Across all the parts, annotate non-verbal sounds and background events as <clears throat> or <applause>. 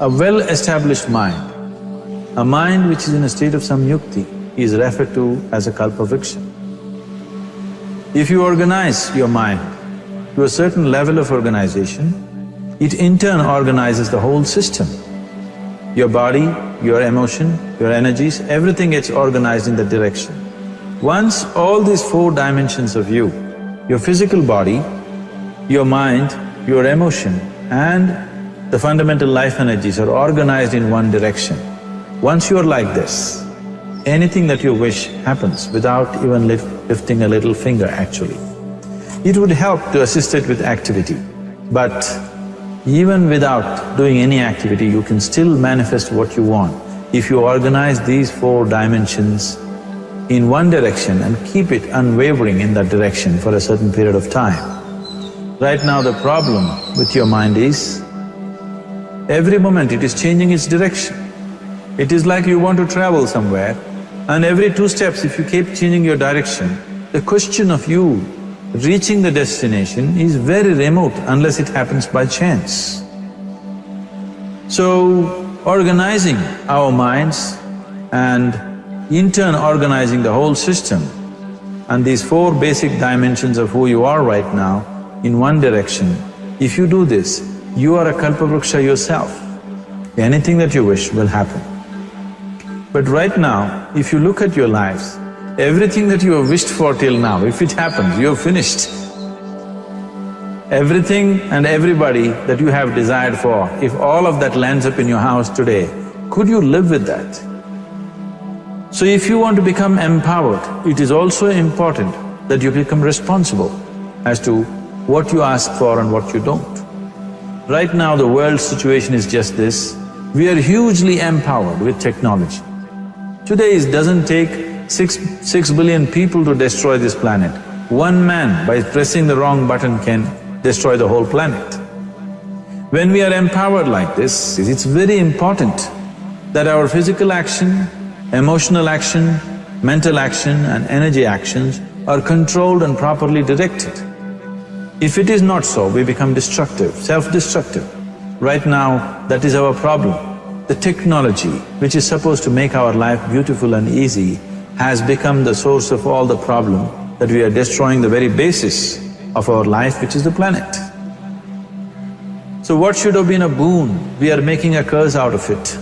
A well-established mind, a mind which is in a state of samyukti is referred to as a kalpavriksha. If you organize your mind to a certain level of organization, it in turn organizes the whole system. Your body, your emotion, your energies, everything gets organized in that direction. Once all these four dimensions of you, your physical body, your mind, your emotion and the fundamental life energies are organized in one direction. Once you're like this, anything that you wish happens without even lift, lifting a little finger actually. It would help to assist it with activity, but even without doing any activity, you can still manifest what you want if you organize these four dimensions in one direction and keep it unwavering in that direction for a certain period of time. Right now the problem with your mind is, every moment it is changing its direction. It is like you want to travel somewhere and every two steps if you keep changing your direction, the question of you reaching the destination is very remote unless it happens by chance. So, organizing our minds and in turn organizing the whole system and these four basic dimensions of who you are right now in one direction, if you do this, you are a kalpavruksha yourself. Anything that you wish will happen. But right now, if you look at your lives, everything that you have wished for till now, if it happens, you have finished. Everything and everybody that you have desired for, if all of that lands up in your house today, could you live with that? So if you want to become empowered, it is also important that you become responsible as to what you ask for and what you don't. Right now the world situation is just this, we are hugely empowered with technology. Today it doesn't take six… six billion people to destroy this planet. One man by pressing the wrong button can destroy the whole planet. When we are empowered like this, it's very important that our physical action, emotional action, mental action and energy actions are controlled and properly directed. If it is not so, we become destructive, self-destructive. Right now, that is our problem. The technology, which is supposed to make our life beautiful and easy, has become the source of all the problem that we are destroying the very basis of our life, which is the planet. So what should have been a boon, we are making a curse out of it.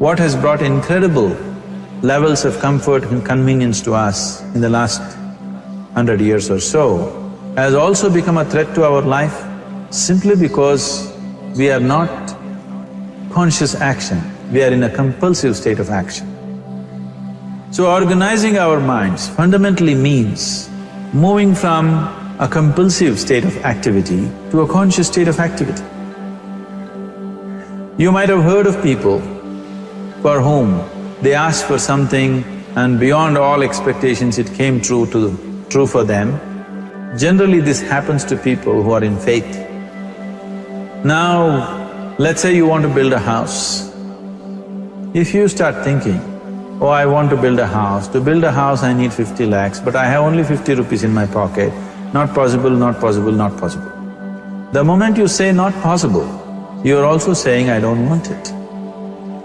What has brought incredible levels of comfort and convenience to us in the last hundred years or so has also become a threat to our life simply because we are not conscious action, we are in a compulsive state of action. So organizing our minds fundamentally means moving from a compulsive state of activity to a conscious state of activity. You might have heard of people for whom they asked for something and beyond all expectations it came true to… true for them. Generally this happens to people who are in faith. Now, let's say you want to build a house. If you start thinking, oh, I want to build a house, to build a house I need fifty lakhs, but I have only fifty rupees in my pocket, not possible, not possible, not possible. The moment you say not possible, you're also saying, I don't want it.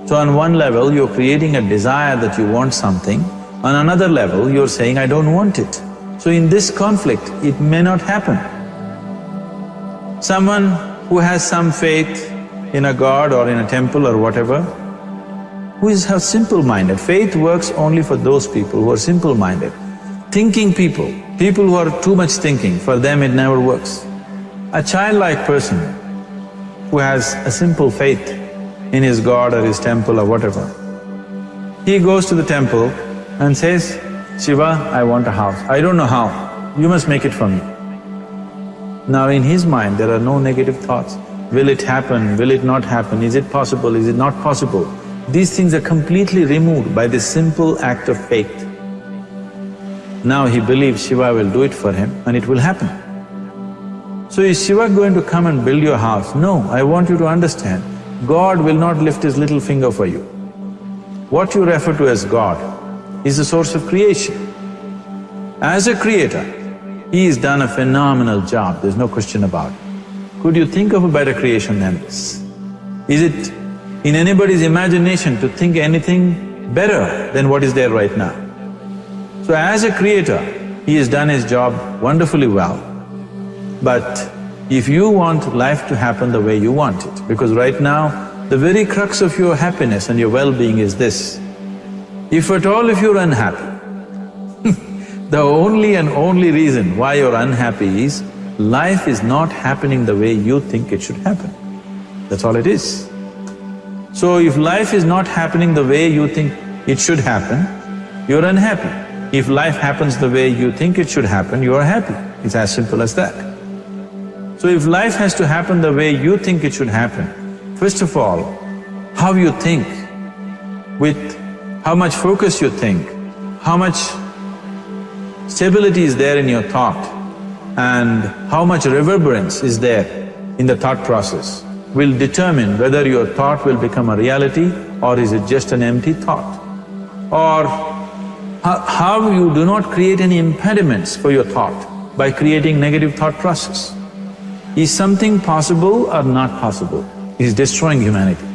So on one level, you're creating a desire that you want something, on another level, you're saying, I don't want it. So in this conflict, it may not happen. Someone who has some faith in a god or in a temple or whatever, who is simple-minded, faith works only for those people who are simple-minded. Thinking people, people who are too much thinking, for them it never works. A childlike person who has a simple faith in his god or his temple or whatever, he goes to the temple and says, Shiva, I want a house. I don't know how, you must make it for me. Now in his mind, there are no negative thoughts. Will it happen, will it not happen, is it possible, is it not possible? These things are completely removed by this simple act of faith. Now he believes Shiva will do it for him and it will happen. So is Shiva going to come and build your house? No, I want you to understand, God will not lift his little finger for you. What you refer to as God is the source of creation. As a creator, he has done a phenomenal job, there's no question about it. Could you think of a better creation than this? Is it in anybody's imagination to think anything better than what is there right now? So as a creator, he has done his job wonderfully well. But if you want life to happen the way you want it, because right now, the very crux of your happiness and your well-being is this. If at all if you're unhappy, <laughs> the only and only reason why you're unhappy is life is not happening the way you think it should happen. That's all it is. So if life is not happening the way you think it should happen, you're unhappy. If life happens the way you think it should happen, you are happy. It's as simple as that. So if life has to happen the way you think it should happen, first of all, how you think, with how much focus you think, how much stability is there in your thought, and how much reverberance is there in the thought process will determine whether your thought will become a reality or is it just an empty thought. Or how you do not create any impediments for your thought by creating negative thought process. Is something possible or not possible? Is destroying humanity.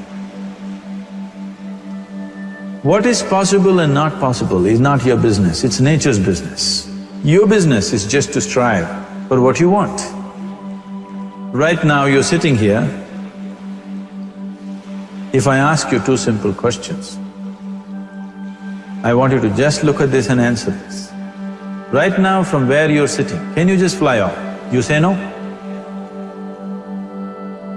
What is possible and not possible is not your business, it's nature's business. Your business is just to strive for what you want. Right now you're sitting here, if I ask you two simple questions, I want you to just look at this and answer this. Right now from where you're sitting, can you just fly off? You say no?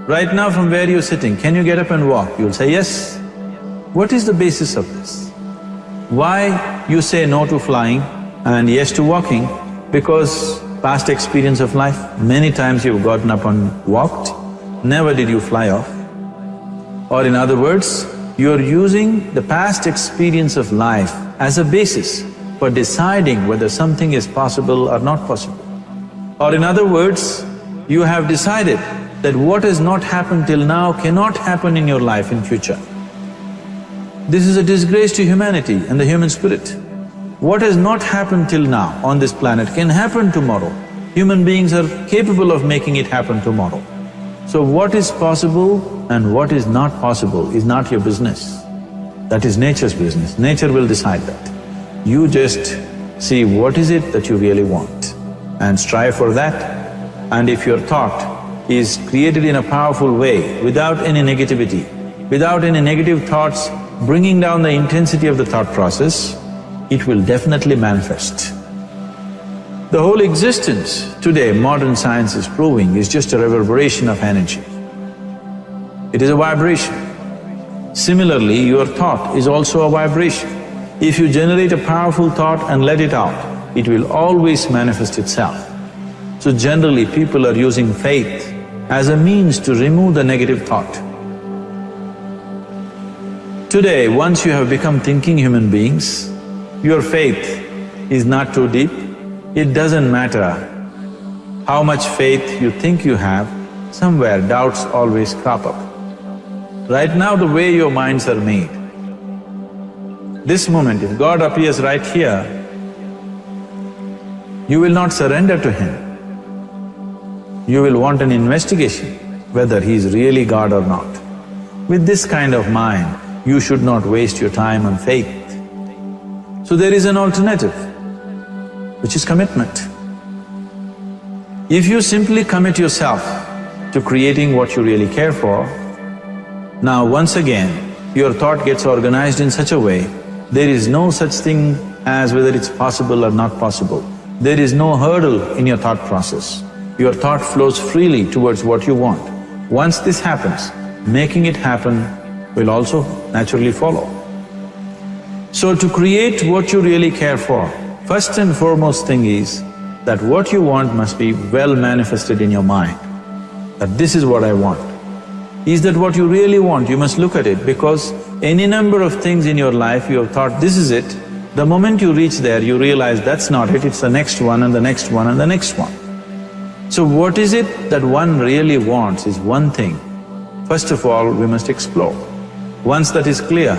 Right now from where you're sitting, can you get up and walk? You'll say yes. What is the basis of this? Why you say no to flying and yes to walking? Because past experience of life, many times you've gotten up and walked, never did you fly off. Or in other words, you're using the past experience of life as a basis for deciding whether something is possible or not possible. Or in other words, you have decided that what has not happened till now cannot happen in your life in future. This is a disgrace to humanity and the human spirit. What has not happened till now on this planet can happen tomorrow. Human beings are capable of making it happen tomorrow. So what is possible and what is not possible is not your business. That is nature's business, nature will decide that. You just see what is it that you really want and strive for that. And if your thought is created in a powerful way, without any negativity, without any negative thoughts bringing down the intensity of the thought process, it will definitely manifest. The whole existence today, modern science is proving, is just a reverberation of energy. It is a vibration. Similarly, your thought is also a vibration. If you generate a powerful thought and let it out, it will always manifest itself. So generally, people are using faith as a means to remove the negative thought. Today, once you have become thinking human beings, your faith is not too deep, it doesn't matter how much faith you think you have, somewhere doubts always crop up. Right now the way your minds are made, this moment if God appears right here, you will not surrender to Him. You will want an investigation whether He is really God or not. With this kind of mind, you should not waste your time on faith. So there is an alternative which is commitment. If you simply commit yourself to creating what you really care for, now once again, your thought gets organized in such a way, there is no such thing as whether it's possible or not possible. There is no hurdle in your thought process. Your thought flows freely towards what you want. Once this happens, making it happen will also naturally follow. So to create what you really care for, First and foremost thing is that what you want must be well manifested in your mind, that this is what I want. Is that what you really want? You must look at it because any number of things in your life you have thought, this is it, the moment you reach there, you realize that's not it, it's the next one and the next one and the next one. So what is it that one really wants is one thing. First of all, we must explore. Once that is clear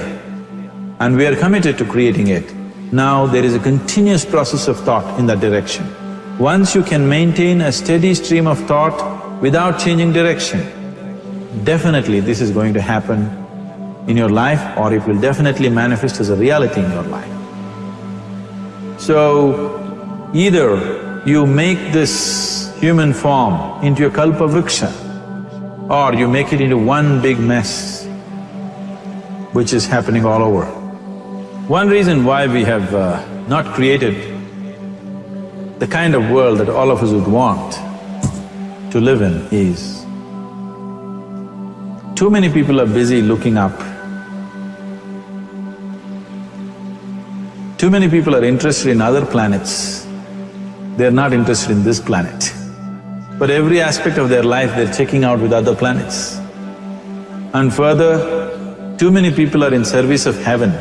and we are committed to creating it, now there is a continuous process of thought in that direction. Once you can maintain a steady stream of thought without changing direction, definitely this is going to happen in your life or it will definitely manifest as a reality in your life. So, either you make this human form into a kalpa vriksha or you make it into one big mess, which is happening all over. One reason why we have uh, not created the kind of world that all of us would want to live in is too many people are busy looking up. Too many people are interested in other planets, they're not interested in this planet. But every aspect of their life they're checking out with other planets. And further, too many people are in service of heaven,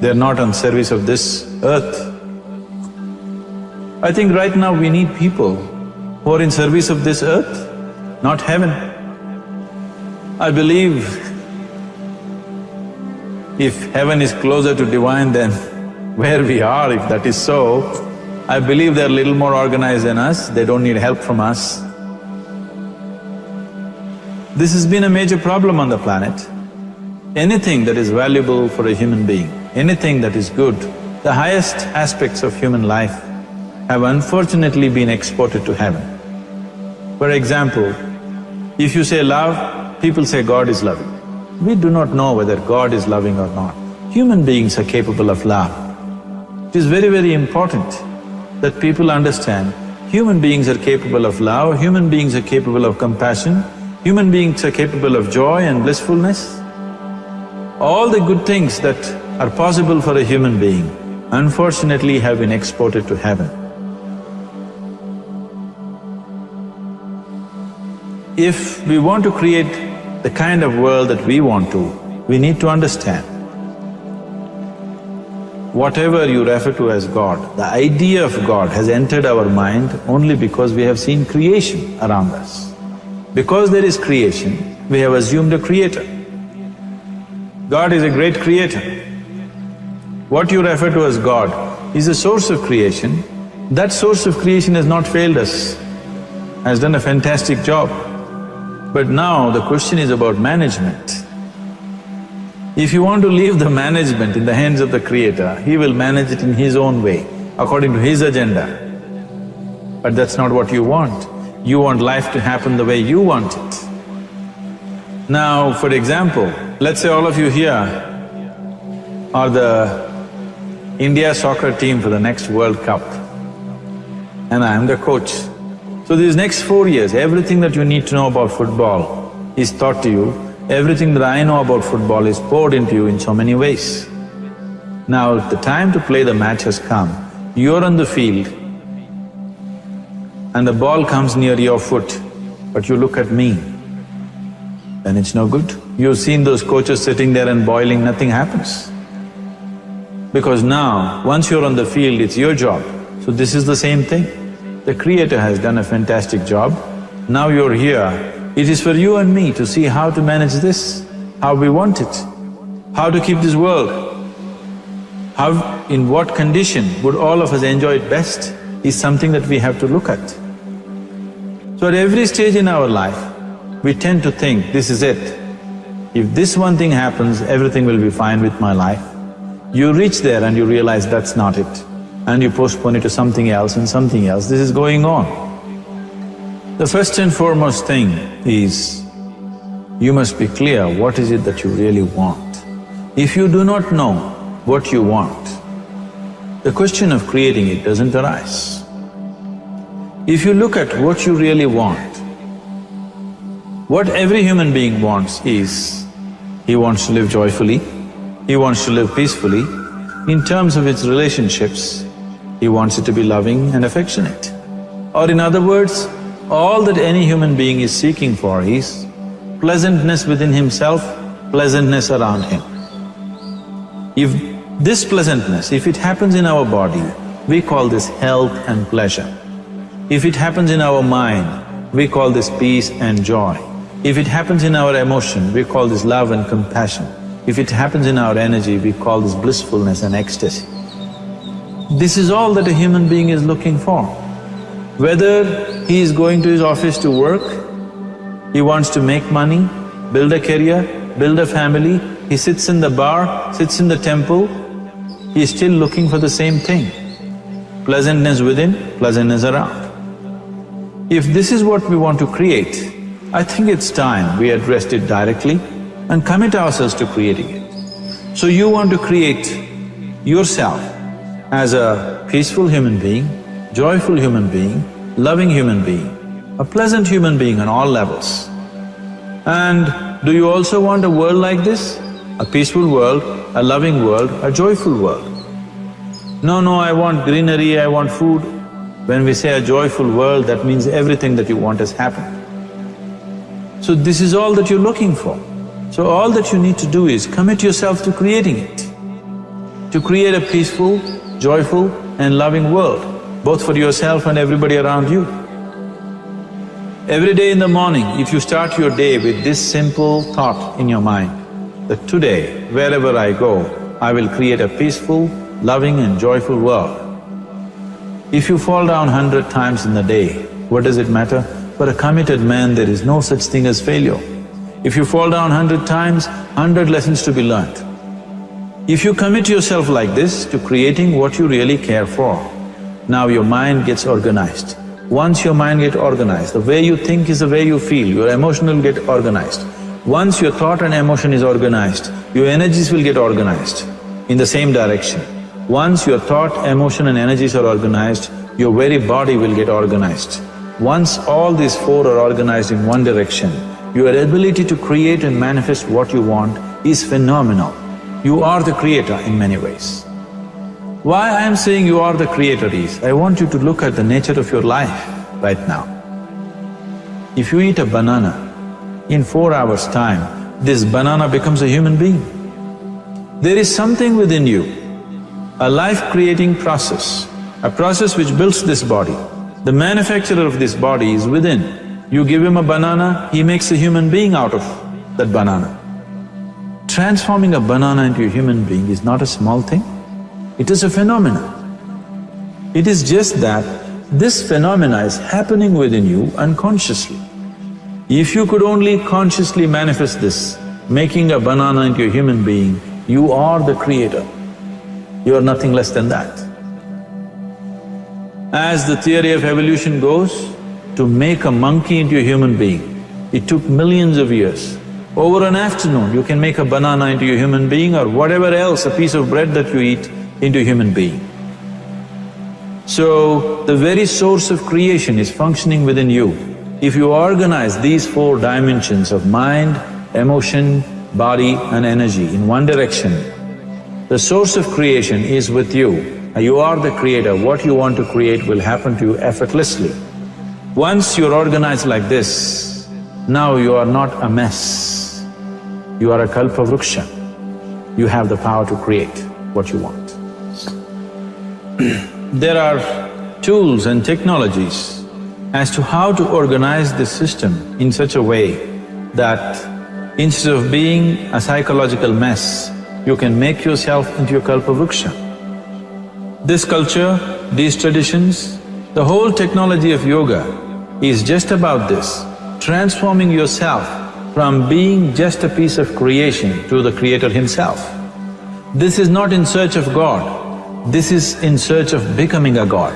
they're not on service of this earth. I think right now we need people who are in service of this earth, not heaven. I believe if heaven is closer to divine than where we are, if that is so, I believe they're a little more organized than us, they don't need help from us. This has been a major problem on the planet. Anything that is valuable for a human being, anything that is good, the highest aspects of human life have unfortunately been exported to heaven. For example, if you say love, People say God is loving. We do not know whether God is loving or not. Human beings are capable of love. It is very, very important that people understand human beings are capable of love, human beings are capable of compassion, human beings are capable of joy and blissfulness. All the good things that are possible for a human being, unfortunately have been exported to heaven. If we want to create the kind of world that we want to, we need to understand. Whatever you refer to as God, the idea of God has entered our mind only because we have seen creation around us. Because there is creation, we have assumed a creator. God is a great creator. What you refer to as God is a source of creation. That source of creation has not failed us, has done a fantastic job. But now the question is about management. If you want to leave the management in the hands of the creator, he will manage it in his own way, according to his agenda. But that's not what you want. You want life to happen the way you want it. Now, for example, let's say all of you here are the India soccer team for the next World Cup and I am the coach. So these next four years, everything that you need to know about football is taught to you, everything that I know about football is poured into you in so many ways. Now, the time to play the match has come, you're on the field and the ball comes near your foot, but you look at me, then it's no good. You've seen those coaches sitting there and boiling, nothing happens. Because now, once you're on the field, it's your job. So this is the same thing. The Creator has done a fantastic job. Now you're here, it is for you and me to see how to manage this, how we want it, how to keep this world, how… in what condition would all of us enjoy it best is something that we have to look at. So at every stage in our life, we tend to think, this is it. If this one thing happens, everything will be fine with my life. You reach there and you realize that's not it and you postpone it to something else and something else, this is going on. The first and foremost thing is, you must be clear what is it that you really want. If you do not know what you want, the question of creating it doesn't arise. If you look at what you really want, what every human being wants is, he wants to live joyfully, he wants to live peacefully. In terms of its relationships, he wants it to be loving and affectionate. Or in other words, all that any human being is seeking for is pleasantness within himself, pleasantness around him. If this pleasantness, if it happens in our body, we call this health and pleasure. If it happens in our mind, we call this peace and joy. If it happens in our emotion, we call this love and compassion. If it happens in our energy, we call this blissfulness and ecstasy. This is all that a human being is looking for. Whether he is going to his office to work, he wants to make money, build a career, build a family, he sits in the bar, sits in the temple, he is still looking for the same thing. Pleasantness within, pleasantness around. If this is what we want to create, I think it's time we addressed it directly and commit ourselves to creating it. So you want to create yourself as a peaceful human being, joyful human being, loving human being, a pleasant human being on all levels. And do you also want a world like this? A peaceful world, a loving world, a joyful world. No, no, I want greenery, I want food. When we say a joyful world, that means everything that you want has happened. So this is all that you're looking for. So all that you need to do is commit yourself to creating it, to create a peaceful, joyful and loving world, both for yourself and everybody around you. Every day in the morning, if you start your day with this simple thought in your mind, that today, wherever I go, I will create a peaceful, loving and joyful world. If you fall down hundred times in the day, what does it matter? For a committed man, there is no such thing as failure. If you fall down hundred times, hundred lessons to be learnt. If you commit yourself like this to creating what you really care for, now your mind gets organized. Once your mind gets organized, the way you think is the way you feel, your emotion will get organized. Once your thought and emotion is organized, your energies will get organized in the same direction. Once your thought, emotion and energies are organized, your very body will get organized. Once all these four are organized in one direction, your ability to create and manifest what you want is phenomenal. You are the creator in many ways. Why I am saying you are the creator is, I want you to look at the nature of your life right now. If you eat a banana, in four hours' time, this banana becomes a human being. There is something within you, a life-creating process, a process which builds this body. The manufacturer of this body is within. You give him a banana, he makes a human being out of that banana. Transforming a banana into a human being is not a small thing. It is a phenomenon. It is just that this phenomena is happening within you unconsciously. If you could only consciously manifest this, making a banana into a human being, you are the creator. You are nothing less than that. As the theory of evolution goes, to make a monkey into a human being, it took millions of years. Over an afternoon, you can make a banana into a human being or whatever else, a piece of bread that you eat, into a human being. So, the very source of creation is functioning within you. If you organize these four dimensions of mind, emotion, body and energy in one direction, the source of creation is with you. You are the creator, what you want to create will happen to you effortlessly. Once you're organized like this, now you are not a mess, you are a kalpavruksha. You have the power to create what you want. <clears throat> there are tools and technologies as to how to organize this system in such a way that instead of being a psychological mess, you can make yourself into a kalpavruksha. This culture, these traditions, the whole technology of yoga is just about this, transforming yourself from being just a piece of creation to the creator himself. This is not in search of God, this is in search of becoming a god.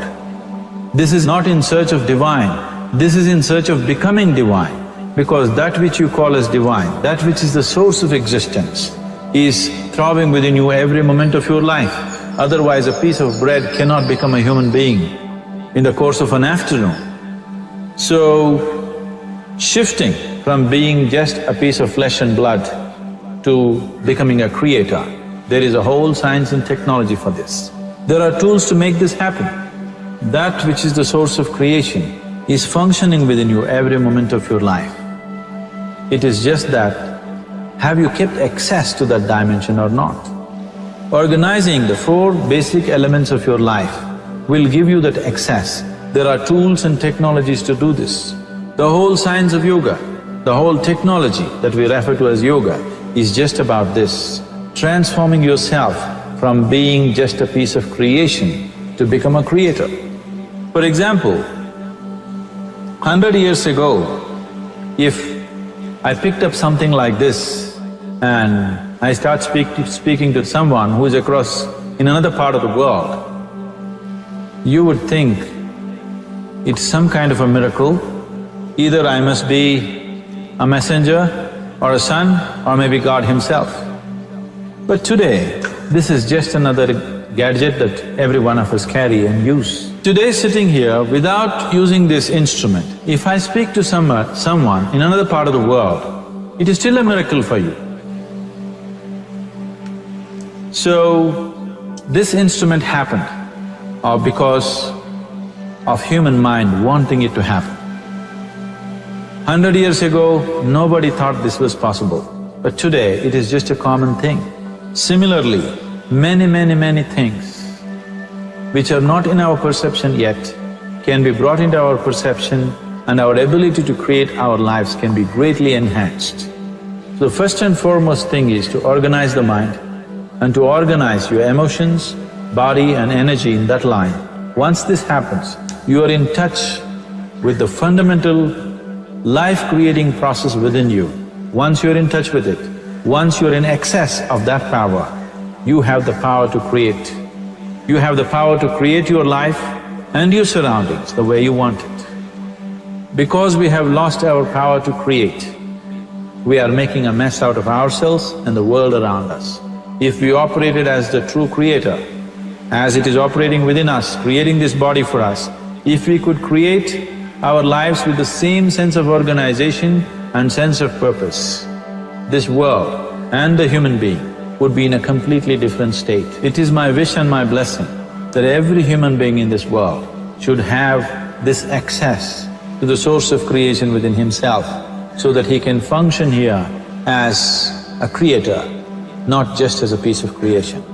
This is not in search of divine, this is in search of becoming divine because that which you call as divine, that which is the source of existence is throbbing within you every moment of your life. Otherwise, a piece of bread cannot become a human being in the course of an afternoon. So, shifting from being just a piece of flesh and blood to becoming a creator, there is a whole science and technology for this. There are tools to make this happen. That which is the source of creation is functioning within you every moment of your life. It is just that, have you kept access to that dimension or not? Organizing the four basic elements of your life will give you that access. There are tools and technologies to do this. The whole science of yoga, the whole technology that we refer to as yoga is just about this, transforming yourself from being just a piece of creation to become a creator. For example, hundred years ago, if I picked up something like this and I start speak, speaking to someone who is across in another part of the world, you would think it's some kind of a miracle. Either I must be a messenger or a son or maybe God himself. But today, this is just another gadget that every one of us carry and use. Today sitting here, without using this instrument, if I speak to some, someone in another part of the world, it is still a miracle for you. So, this instrument happened uh, because of human mind wanting it to happen. Hundred years ago, nobody thought this was possible, but today it is just a common thing. Similarly, many, many, many things which are not in our perception yet can be brought into our perception and our ability to create our lives can be greatly enhanced. So the first and foremost thing is to organize the mind and to organize your emotions, body and energy in that line. Once this happens, you are in touch with the fundamental life-creating process within you. Once you're in touch with it, once you're in excess of that power, you have the power to create. You have the power to create your life and your surroundings the way you want it. Because we have lost our power to create, we are making a mess out of ourselves and the world around us. If we operated as the true creator, as it is operating within us, creating this body for us, if we could create our lives with the same sense of organization and sense of purpose, this world and the human being would be in a completely different state. It is my wish and my blessing that every human being in this world should have this access to the source of creation within himself so that he can function here as a creator, not just as a piece of creation.